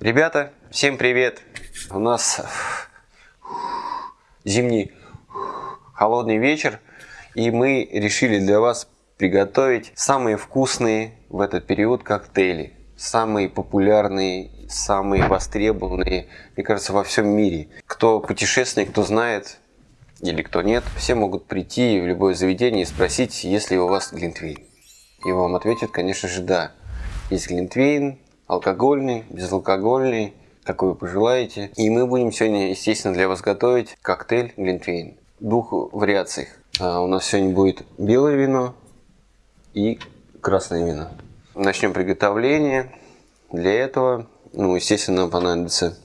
Ребята, всем привет! У нас зимний холодный вечер, и мы решили для вас приготовить самые вкусные в этот период коктейли. Самые популярные, самые востребованные, мне кажется, во всем мире. Кто путешественник, кто знает или кто нет, все могут прийти в любое заведение и спросить, есть ли у вас глинтвейн. И вам ответят, конечно же, да. Есть глинтвейн, алкогольный, безалкогольный, какой вы пожелаете. И мы будем сегодня, естественно, для вас готовить коктейль Глинтвейн. Двух вариациях. А у нас сегодня будет белое вино и красное вино. Начнем приготовление. Для этого, ну, естественно, нам понадобятся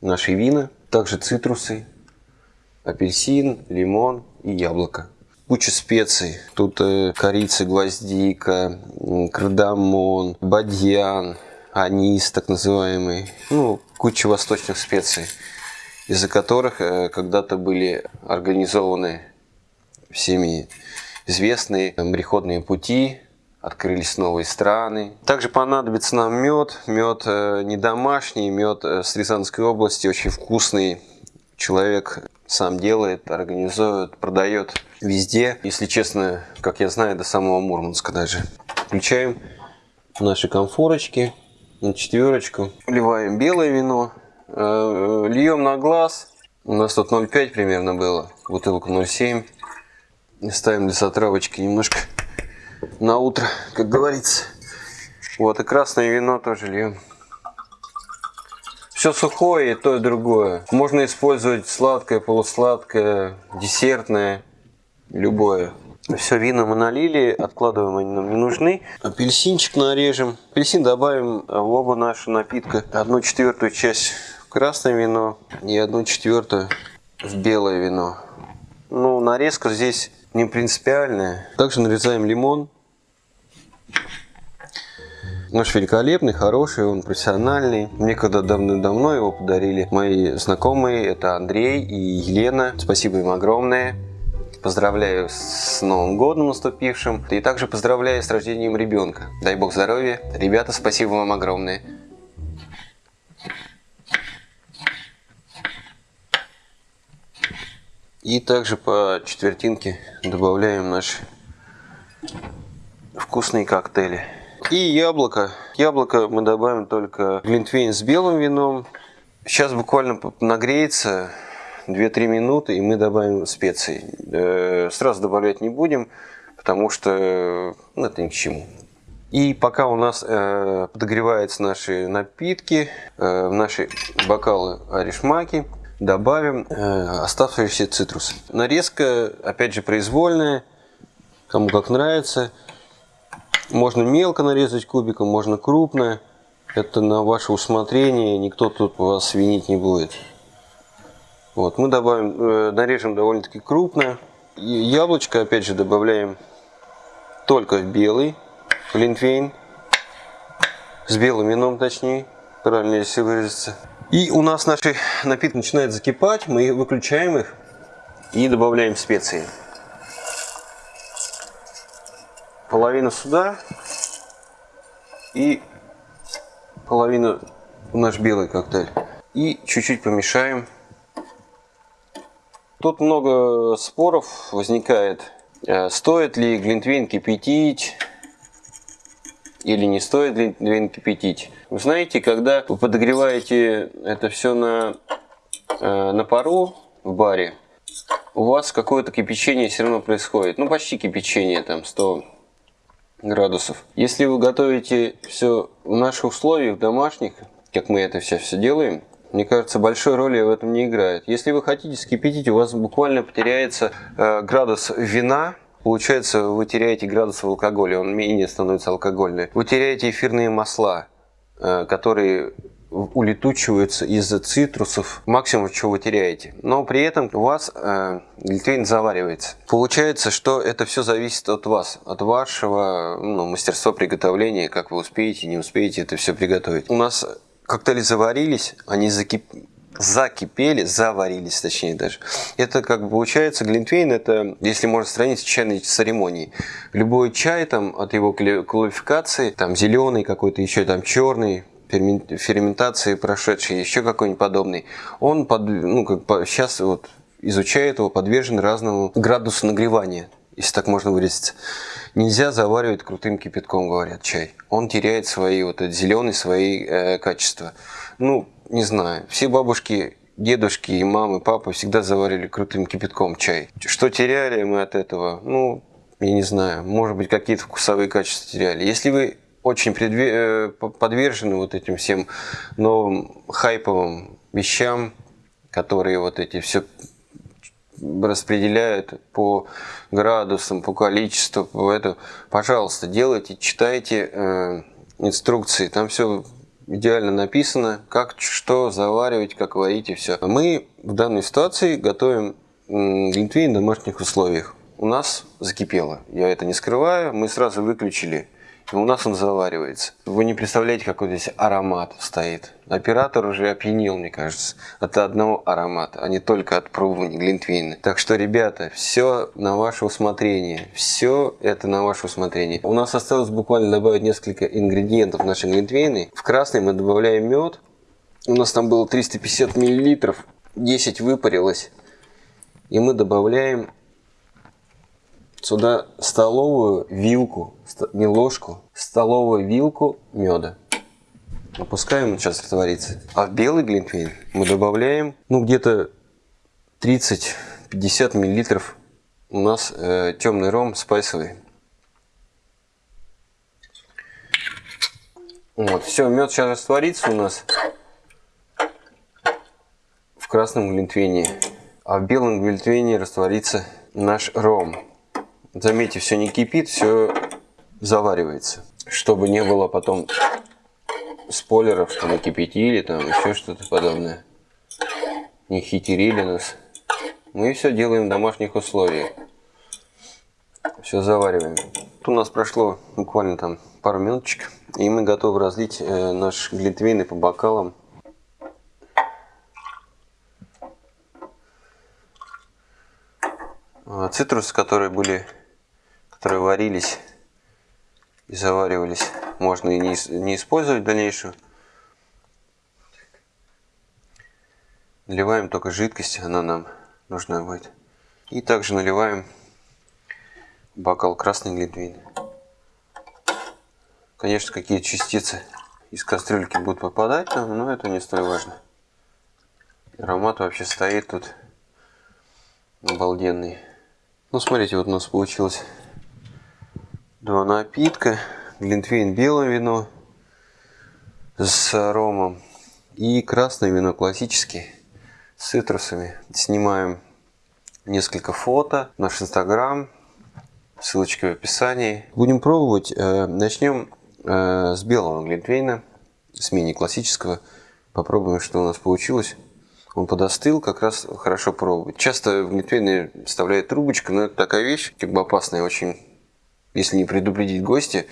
наши вина, также цитрусы, апельсин, лимон и яблоко. Куча специй. Тут э, корица, гвоздика, кардамон, бадьян, анис так называемый, ну, куча восточных специй, из-за которых э, когда-то были организованы всеми известные мореходные пути, открылись новые страны. Также понадобится нам мед, мед э, не домашний, мед э, с Рязанской области, очень вкусный. Человек сам делает, организует, продает везде. Если честно, как я знаю, до самого Мурманска даже. Включаем наши конфорочки на четверочку. Вливаем белое вино, э, э, льем на глаз. У нас тут 0,5 примерно было, бутылку 0,7. Ставим для затравочки немножко на утро, как говорится. Вот, и красное вино тоже льем. Все сухое и то и другое. Можно использовать сладкое, полусладкое, десертное, любое. Все, вина мы налили, откладываем, они нам не нужны. Апельсинчик нарежем. Апельсин добавим в оба наши напитка. Одну четвертую часть в красное вино и одну четвертую в белое вино. Ну, нарезка здесь не принципиальная. Также нарезаем лимон. Наш великолепный, хороший, он профессиональный. Мне когда давно-давно его подарили мои знакомые, это Андрей и Елена. Спасибо им огромное. Поздравляю с Новым годом наступившим. И также поздравляю с рождением ребенка. Дай бог здоровья. Ребята, спасибо вам огромное. И также по четвертинке добавляем наши вкусные коктейли. И яблоко. Яблоко мы добавим только глинтвейн с белым вином. Сейчас буквально нагреется 2-3 минуты, и мы добавим специи. Э, сразу добавлять не будем, потому что ну, это ни к чему. И пока у нас э, подогреваются наши напитки, э, наши бокалы аришмаки, добавим э, оставшиеся цитрусы. Нарезка, опять же, произвольная, кому как нравится. Можно мелко нарезать кубиком, можно крупно. Это на ваше усмотрение, никто тут вас винить не будет. Вот, мы добавим, э, нарежем довольно-таки крупно. Яблочко, опять же, добавляем только белый глинтвейн. С белым вином, точнее, правильно если выразиться. И у нас наши напитки начинают закипать, мы выключаем их и добавляем специи. Половину сюда и половину в наш белый коктейль. И чуть-чуть помешаем Тут много споров возникает, э, стоит ли глинтвейн кипятить или не стоит глинтвейн кипятить. Вы знаете, когда вы подогреваете это все на, э, на пару в баре, у вас какое-то кипячение все равно происходит. Ну, почти кипячение, там 100 градусов. Если вы готовите все в наших условиях, домашних, как мы это все, все делаем, мне кажется, большой роли в этом не играет. Если вы хотите скипятить, у вас буквально потеряется э, градус вина, Получается, вы теряете градус в алкоголе, он менее становится алкогольный. Вы теряете эфирные масла, э, которые улетучиваются из-за цитрусов, максимум, что вы теряете. Но при этом у вас э, глютен заваривается. Получается, что это все зависит от вас, от вашего ну, мастерства приготовления, как вы успеете, не успеете это все приготовить. У нас коктейли заварились, они закип... закипели, заварились точнее даже. Это как бы получается глинтвейн, это, если можно сравнить с чайной церемонией. Любой чай там от его квалификации, там зеленый какой-то, еще там черный, ферментации прошедший, еще какой-нибудь подобный, он под, ну, как, сейчас вот изучает его, подвержен разному градусу нагревания, если так можно выразиться. Нельзя заваривать крутым кипятком, говорят, чай. Он теряет свои, вот этот зеленый, свои э, качества. Ну, не знаю, все бабушки дедушки и мамы, папа всегда заварили крутым кипятком чай. Что теряли мы от этого? Ну, я не знаю, может быть, какие-то вкусовые качества теряли. Если вы очень предве... Э, подвержены вот этим всем новым хайповым вещам, которые вот эти все распределяют по градусам, по количеству, по это, пожалуйста, делайте, читайте э, инструкции, там все идеально написано, как что заваривать, как варить и все. Мы в данной ситуации готовим глинтвейн в домашних условиях. У нас закипело, я это не скрываю, мы сразу выключили у нас он заваривается. Вы не представляете, какой здесь аромат стоит. Оператор уже опьянел, мне кажется, от одного аромата, а не только от пробования глинтвейна. Так что, ребята, все на ваше усмотрение. Все это на ваше усмотрение. У нас осталось буквально добавить несколько ингредиентов наши глинтвейны. В красный мы добавляем мед. У нас там было 350 миллилитров. 10 выпарилось. И мы добавляем сюда столовую вилку, не ложку, столовую вилку меда. Опускаем, сейчас растворится. А в белый глинтвейн мы добавляем, ну, где-то 30-50 миллилитров у нас э, темный ром спайсовый. Вот, все, мед сейчас растворится у нас в красном глинтвейне, а в белом глинтвейне растворится наш ром. Заметьте, все не кипит, все заваривается. Чтобы не было потом спойлеров, что мы кипятили, там еще что-то подобное. Не хитерили нас. Мы все делаем в домашних условиях. Все завариваем. Тут у нас прошло буквально там пару минуточек. И мы готовы разлить э, наш глинтвейн по бокалам. А, цитрусы, которые были которые варились и заваривались, можно и не, использовать в дальнейшем. Наливаем только жидкость, она нам нужна будет. И также наливаем бокал красный глинтвейн. Конечно, какие частицы из кастрюльки будут попадать но это не столь важно. Аромат вообще стоит тут обалденный. Ну, смотрите, вот у нас получилось два напитка. Глинтвейн белое вино с ромом и красное вино классический с цитрусами. Снимаем несколько фото, наш инстаграм, ссылочка в описании. Будем пробовать. Э, начнем э, с белого глинтвейна, с мини классического. Попробуем, что у нас получилось. Он подостыл, как раз хорошо пробовать. Часто в глинтвейне вставляют трубочку, но это такая вещь, как бы опасная очень если не предупредить гостя,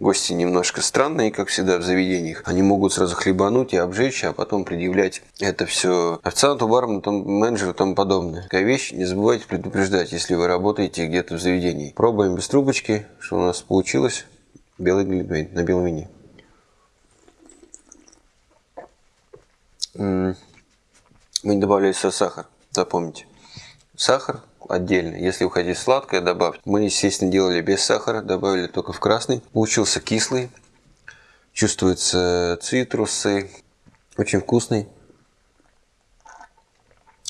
гости немножко странные, как всегда в заведениях. Они могут сразу хлебануть и обжечь, а потом предъявлять это все официанту, бармену, там, менеджеру и тому подобное. Такая вещь, не забывайте предупреждать, если вы работаете где-то в заведении. Пробуем без трубочки, что у нас получилось. Белый глинтвейн на белом вине. Мы не добавляли сахар, запомните. Сахар отдельно. Если вы хотите сладкое, добавьте. Мы, естественно, делали без сахара, добавили только в красный. Получился кислый. Чувствуются цитрусы. Очень вкусный.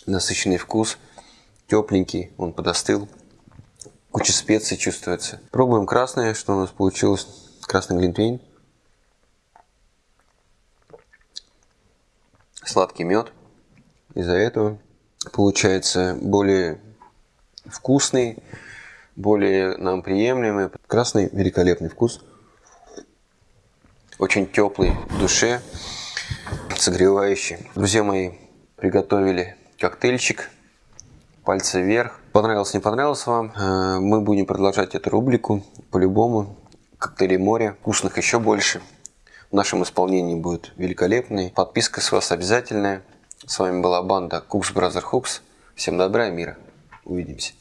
Насыщенный вкус. Тепленький. Он подостыл. Куча специй чувствуется. Пробуем красное. Что у нас получилось? Красный глинтвейн. Сладкий мед. Из-за этого получается более вкусный, более нам приемлемый. Красный великолепный вкус. Очень теплый в душе, согревающий. Друзья мои, приготовили коктейльчик. Пальцы вверх. Понравилось, не понравилось вам? Э, мы будем продолжать эту рубрику по-любому. Коктейли моря. Вкусных еще больше. В нашем исполнении будет великолепный. Подписка с вас обязательная. С вами была банда Cooks Brother Hooks. Всем добра и мира. Увидимся.